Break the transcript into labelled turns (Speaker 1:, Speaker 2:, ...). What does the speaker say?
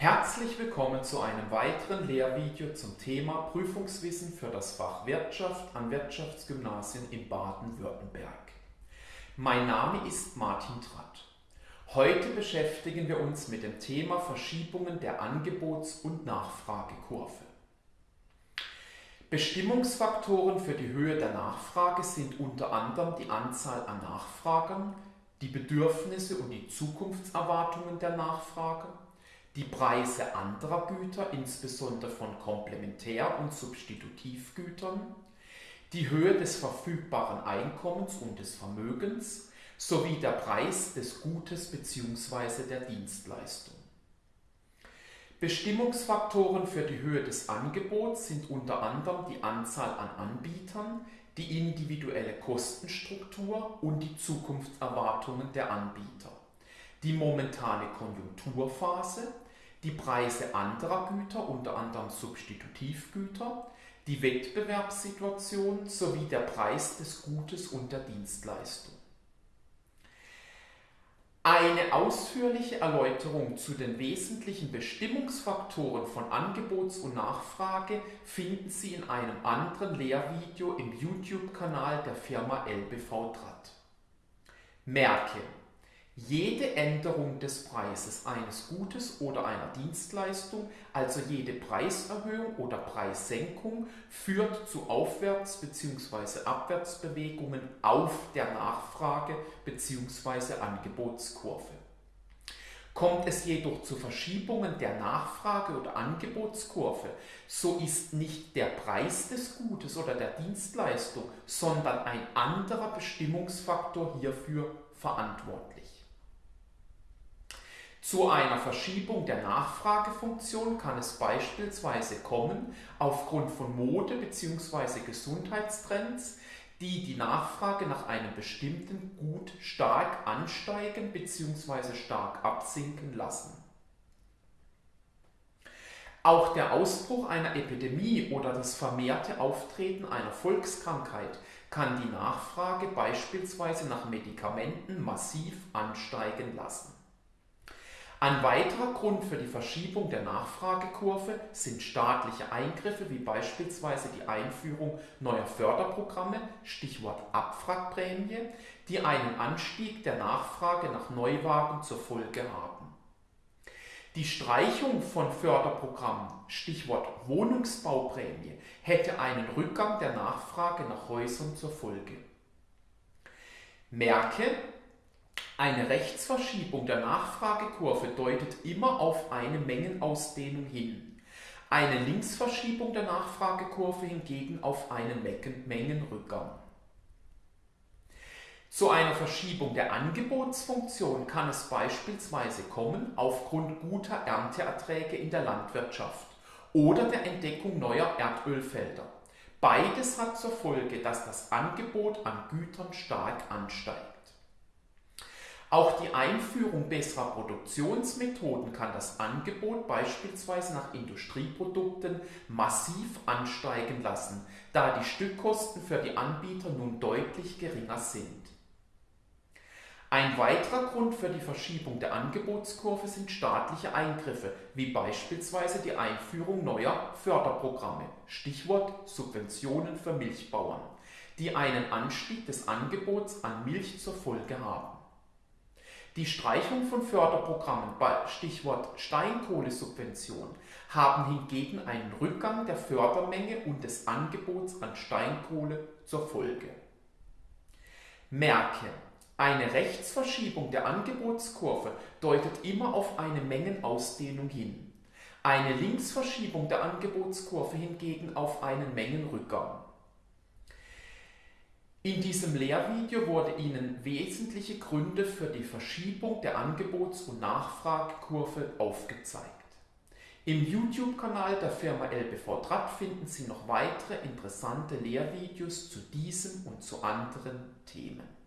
Speaker 1: Herzlich willkommen zu einem weiteren Lehrvideo zum Thema Prüfungswissen für das Fach Wirtschaft an Wirtschaftsgymnasien in Baden-Württemberg. Mein Name ist Martin Tratt. Heute beschäftigen wir uns mit dem Thema Verschiebungen der Angebots- und Nachfragekurve. Bestimmungsfaktoren für die Höhe der Nachfrage sind unter anderem die Anzahl an Nachfragern, die Bedürfnisse und die Zukunftserwartungen der Nachfrage, die Preise anderer Güter, insbesondere von Komplementär- und Substitutivgütern, die Höhe des verfügbaren Einkommens und des Vermögens sowie der Preis des Gutes bzw. der Dienstleistung. Bestimmungsfaktoren für die Höhe des Angebots sind unter anderem die Anzahl an Anbietern, die individuelle Kostenstruktur und die Zukunftserwartungen der Anbieter, die momentane Konjunkturphase, die Preise anderer Güter, unter anderem Substitutivgüter, die Wettbewerbssituation sowie der Preis des Gutes und der Dienstleistung. Eine ausführliche Erläuterung zu den wesentlichen Bestimmungsfaktoren von Angebots- und Nachfrage finden Sie in einem anderen Lehrvideo im YouTube-Kanal der Firma LBV Draht. Merke, jede Änderung des Preises eines Gutes oder einer Dienstleistung, also jede Preiserhöhung oder Preissenkung, führt zu Aufwärts- bzw. Abwärtsbewegungen auf der Nachfrage- bzw. Angebotskurve. Kommt es jedoch zu Verschiebungen der Nachfrage- oder Angebotskurve, so ist nicht der Preis des Gutes oder der Dienstleistung, sondern ein anderer Bestimmungsfaktor hierfür verantwortlich. Zu einer Verschiebung der Nachfragefunktion kann es beispielsweise kommen aufgrund von Mode- bzw. Gesundheitstrends, die die Nachfrage nach einem bestimmten Gut stark ansteigen bzw. stark absinken lassen. Auch der Ausbruch einer Epidemie oder das vermehrte Auftreten einer Volkskrankheit kann die Nachfrage beispielsweise nach Medikamenten massiv ansteigen lassen. Ein weiterer Grund für die Verschiebung der Nachfragekurve sind staatliche Eingriffe wie beispielsweise die Einführung neuer Förderprogramme, Stichwort Abwrackprämie, die einen Anstieg der Nachfrage nach Neuwagen zur Folge haben. Die Streichung von Förderprogrammen, Stichwort Wohnungsbauprämie, hätte einen Rückgang der Nachfrage nach Häusern zur Folge. Merke, eine Rechtsverschiebung der Nachfragekurve deutet immer auf eine Mengenausdehnung hin. Eine Linksverschiebung der Nachfragekurve hingegen auf einen Mengenrückgang. Zu einer Verschiebung der Angebotsfunktion kann es beispielsweise kommen aufgrund guter Ernteerträge in der Landwirtschaft oder der Entdeckung neuer Erdölfelder. Beides hat zur Folge, dass das Angebot an Gütern stark ansteigt. Auch die Einführung besserer Produktionsmethoden kann das Angebot beispielsweise nach Industrieprodukten massiv ansteigen lassen, da die Stückkosten für die Anbieter nun deutlich geringer sind. Ein weiterer Grund für die Verschiebung der Angebotskurve sind staatliche Eingriffe, wie beispielsweise die Einführung neuer Förderprogramme, Stichwort Subventionen für Milchbauern, die einen Anstieg des Angebots an Milch zur Folge haben. Die Streichung von Förderprogrammen, Stichwort Steinkohlesubvention, haben hingegen einen Rückgang der Fördermenge und des Angebots an Steinkohle zur Folge. Merke, eine Rechtsverschiebung der Angebotskurve deutet immer auf eine Mengenausdehnung hin. Eine Linksverschiebung der Angebotskurve hingegen auf einen Mengenrückgang. In diesem Lehrvideo wurde Ihnen wesentliche Gründe für die Verschiebung der Angebots- und Nachfragekurve aufgezeigt. Im YouTube-Kanal der Firma LBV Draht finden Sie noch weitere interessante Lehrvideos zu diesem und zu anderen Themen.